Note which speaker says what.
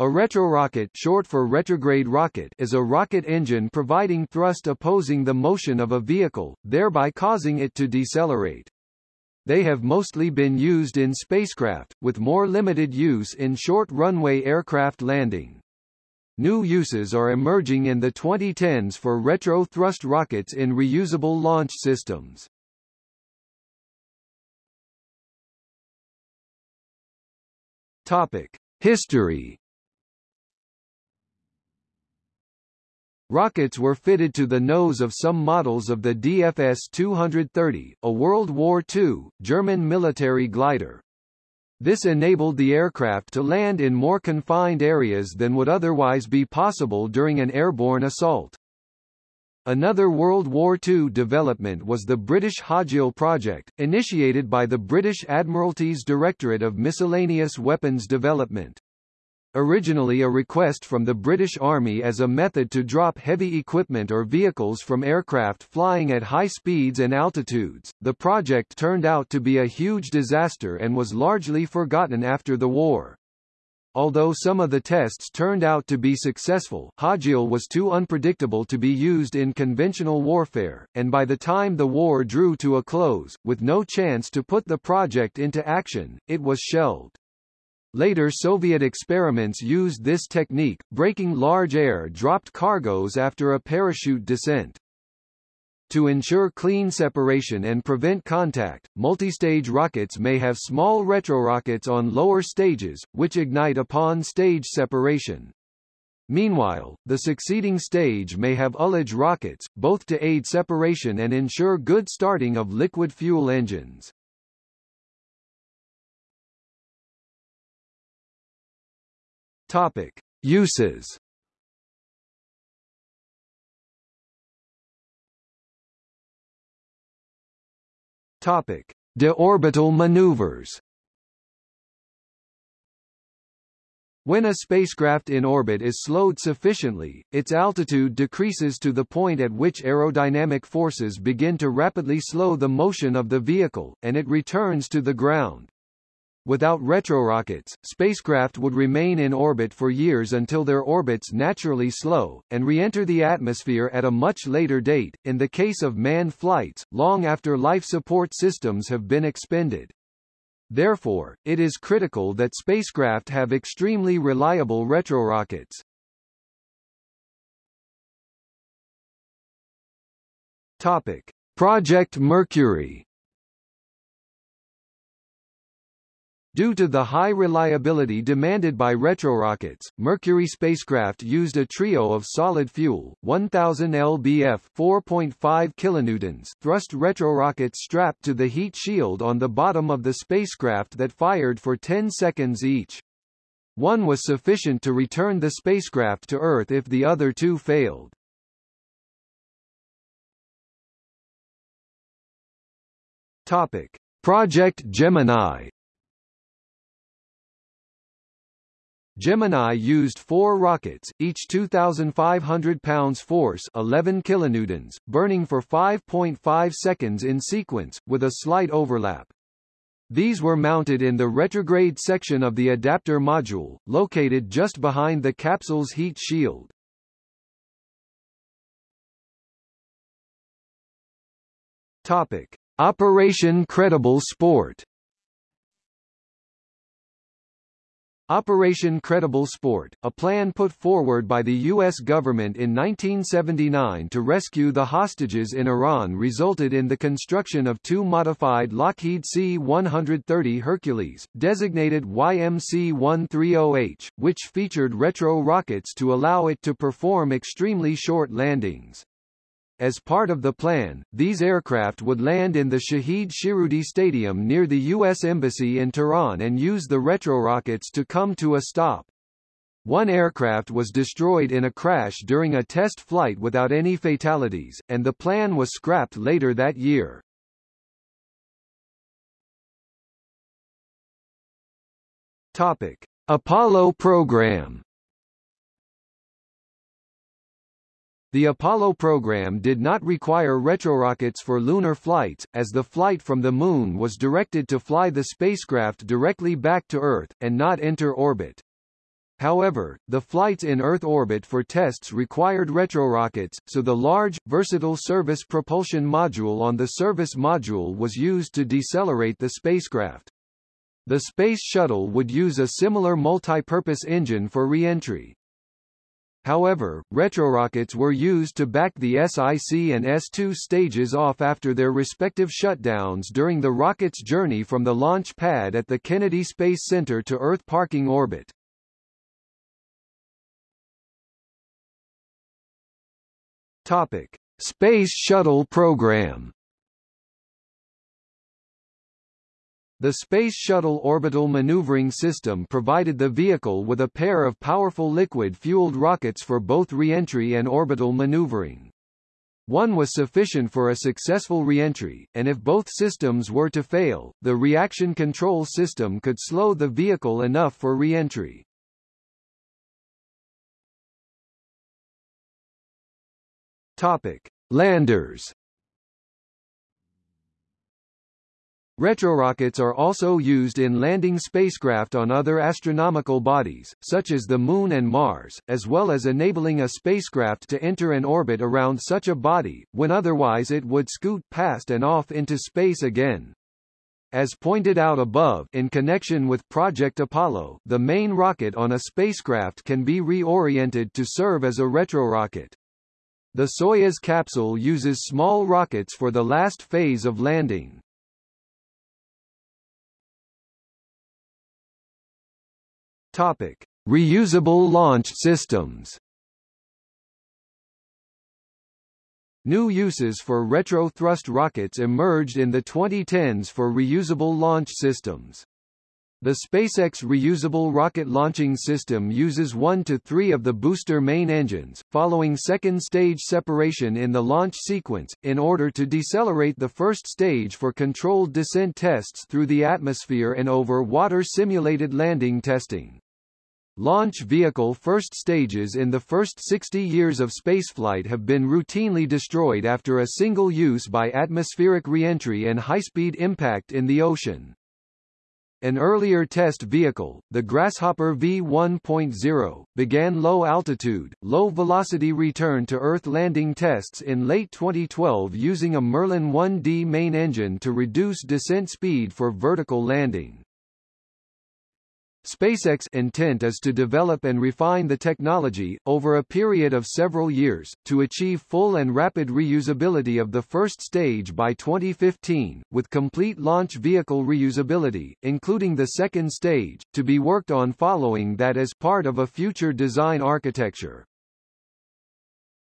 Speaker 1: A retrorocket short for retrograde rocket is a rocket engine providing thrust opposing the motion of a vehicle, thereby causing it to decelerate. They have mostly been used in spacecraft, with more limited use in short runway aircraft landing. New uses are emerging in the 2010s for retro-thrust rockets in reusable launch systems. Topic: History Rockets were fitted to the nose of some models of the DFS-230, a World War II, German military glider. This enabled the aircraft to land in more confined areas than would otherwise be possible during an airborne assault. Another World War II development was the British Hajile project, initiated by the British Admiralty's Directorate of Miscellaneous Weapons Development. Originally a request from the British Army as a method to drop heavy equipment or vehicles from aircraft flying at high speeds and altitudes, the project turned out to be a huge disaster and was largely forgotten after the war. Although some of the tests turned out to be successful, Hajile was too unpredictable to be used in conventional warfare, and by the time the war drew to a close, with no chance to put the project into action, it was shelved. Later Soviet experiments used this technique, braking large air-dropped cargoes after a parachute descent. To ensure clean separation and prevent contact, multistage rockets may have small retrorockets on lower stages, which ignite upon stage separation. Meanwhile, the succeeding stage may have ullage rockets, both to aid separation and ensure good starting of liquid fuel engines. Topic: Uses. Topic: Deorbital maneuvers. When a spacecraft in orbit is slowed sufficiently, its altitude decreases to the point at which aerodynamic forces begin to rapidly slow the motion of the vehicle, and it returns to the ground. Without retrorockets, spacecraft would remain in orbit for years until their orbits naturally slow, and re-enter the atmosphere at a much later date, in the case of manned flights, long after life support systems have been expended. Therefore, it is critical that spacecraft have extremely reliable retrorockets. Topic. Project Mercury Due to the high reliability demanded by retrorockets, Mercury spacecraft used a trio of solid fuel, 1000 lbf 4.5 kilonewtons thrust retrorockets strapped to the heat shield on the bottom of the spacecraft that fired for 10 seconds each. One was sufficient to return the spacecraft to Earth if the other two failed. Topic. Project Gemini Gemini used four rockets, each 2,500 pounds force 11 kilonewtons, burning for 5.5 seconds in sequence, with a slight overlap. These were mounted in the retrograde section of the adapter module, located just behind the capsule's heat shield. Topic. Operation Credible Sport Operation Credible Sport, a plan put forward by the U.S. government in 1979 to rescue the hostages in Iran resulted in the construction of two modified Lockheed C-130 Hercules, designated YMC-130H, which featured retro rockets to allow it to perform extremely short landings. As part of the plan, these aircraft would land in the Shahid Shirudi Stadium near the U.S. Embassy in Tehran and use the retrorockets to come to a stop. One aircraft was destroyed in a crash during a test flight without any fatalities, and the plan was scrapped later that year. Topic: Apollo program The Apollo program did not require retrorockets for lunar flights, as the flight from the Moon was directed to fly the spacecraft directly back to Earth, and not enter orbit. However, the flights in Earth orbit for tests required retrorockets, so the large, versatile service propulsion module on the service module was used to decelerate the spacecraft. The Space Shuttle would use a similar multi-purpose engine for re-entry. However, retrorockets were used to back the S-IC and S2 stages off after their respective shutdowns during the rocket's journey from the launch pad at the Kennedy Space Center to Earth parking orbit. Topic: Space Shuttle Program. The Space Shuttle Orbital Maneuvering System provided the vehicle with a pair of powerful liquid-fueled rockets for both re-entry and orbital maneuvering. One was sufficient for a successful re-entry, and if both systems were to fail, the reaction control system could slow the vehicle enough for re-entry. Topic: Landers. Retrorockets are also used in landing spacecraft on other astronomical bodies, such as the Moon and Mars, as well as enabling a spacecraft to enter an orbit around such a body, when otherwise it would scoot past and off into space again. As pointed out above in connection with Project Apollo, the main rocket on a spacecraft can be reoriented to serve as a retrorocket. The Soyuz capsule uses small rockets for the last phase of landing. Topic: Reusable launch systems. New uses for retro-thrust rockets emerged in the 2010s for reusable launch systems. The SpaceX reusable rocket launching system uses one to three of the booster main engines, following second stage separation in the launch sequence, in order to decelerate the first stage for controlled descent tests through the atmosphere and over water simulated landing testing. Launch vehicle first stages in the first 60 years of spaceflight have been routinely destroyed after a single use by atmospheric reentry and high-speed impact in the ocean. An earlier test vehicle, the Grasshopper V1.0, began low-altitude, low-velocity return to Earth landing tests in late 2012 using a Merlin 1D main engine to reduce descent speed for vertical landing. SpaceX intent is to develop and refine the technology, over a period of several years, to achieve full and rapid reusability of the first stage by 2015, with complete launch vehicle reusability, including the second stage, to be worked on following that as part of a future design architecture.